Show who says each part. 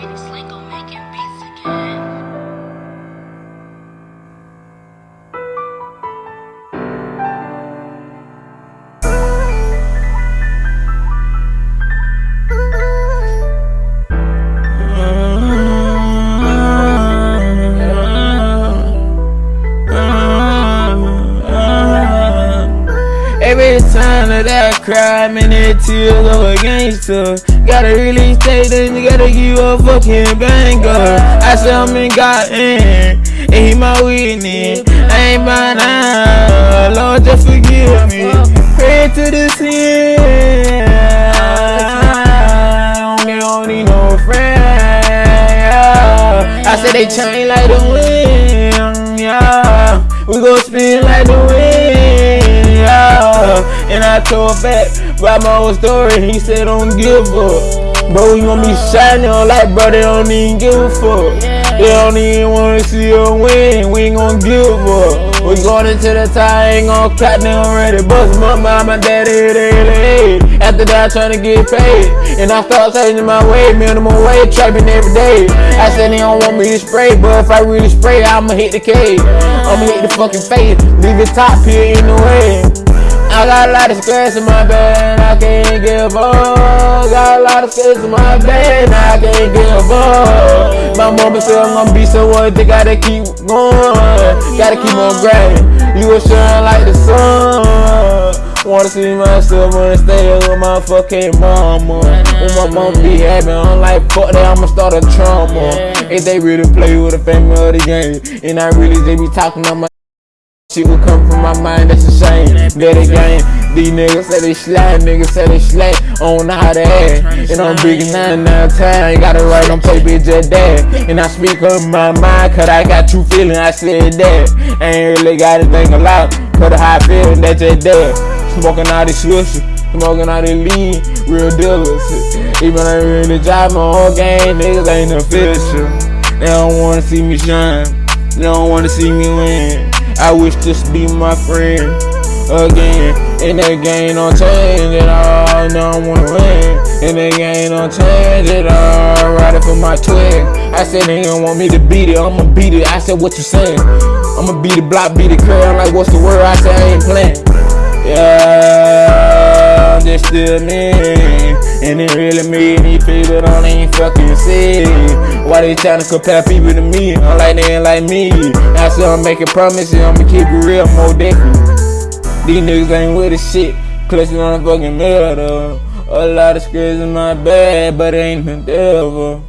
Speaker 1: train sign of that crime and it tears of a gangster. Gotta really stay, then you gotta give a fucking banger. I said I'm in God in, and he my witness. I ain't by now, Lord just forgive me. Pray to the sin. Don't need no friend. I said they chain like the wind. Yeah, we gon' spin like the wind. And I told back about my old story. He said don't give up. Bro, you gonna be shining like bro, they don't even give a fuck. They don't even wanna see a win. We ain't gonna give up. We going into the tie, ain't gon' cut, they already bust my mom, my daddy, they late. After that, I'm trying to get paid. And I start changing my way, minimum wage, trapping every day. I said they don't want me to spray, but if I really spray, I'ma hit the cave. I'ma hit the fucking face, leave it top here in the way. I got a lot of stress in my bed, I can't give up. Got a lot of stress in my bed, I can't give up. My mama said I'm gonna be someone, they gotta keep going, gotta keep on grinding. You will shine like the sun. Wanna see myself wanna stay with my fucking mama. When my mom be happy, I'm like, fuck that, I'ma start a trauma. If they really play with the family of the game, and I really they be talking on my Shit will come from my mind, that's a shame. That again, these niggas say they slide, niggas say they don't know how to act. And I'm big nine nine time, gotta write on paper just that. And I speak on my mind, cause I got true feeling, I said that. Ain't really got to think a lot, cause how I feel, that's just that. Smoking all this swisher, smoking all this lean, real dealers. Even I really drive my whole game, niggas ain't official. They don't wanna see me shine, they don't wanna see me win. I wish this be my friend again. And that game don't change at all. No, I wanna win. And that game don't change at all. Riding for my twin. I said they don't want me to beat it. I'ma beat it. I said, what you saying? I'ma beat the block, beat the crowd. I'm like, what's the word? I said, I ain't playing. Yeah, just still me. And it really made me people don't ain't fucking see Why they tryna compare people to me? I'm like they ain't like me. I said I'm making promises, I'ma keep it real more different These niggas ain't with the shit. Clutching on the fucking middle A lot of scares in my bag, but it ain't the devil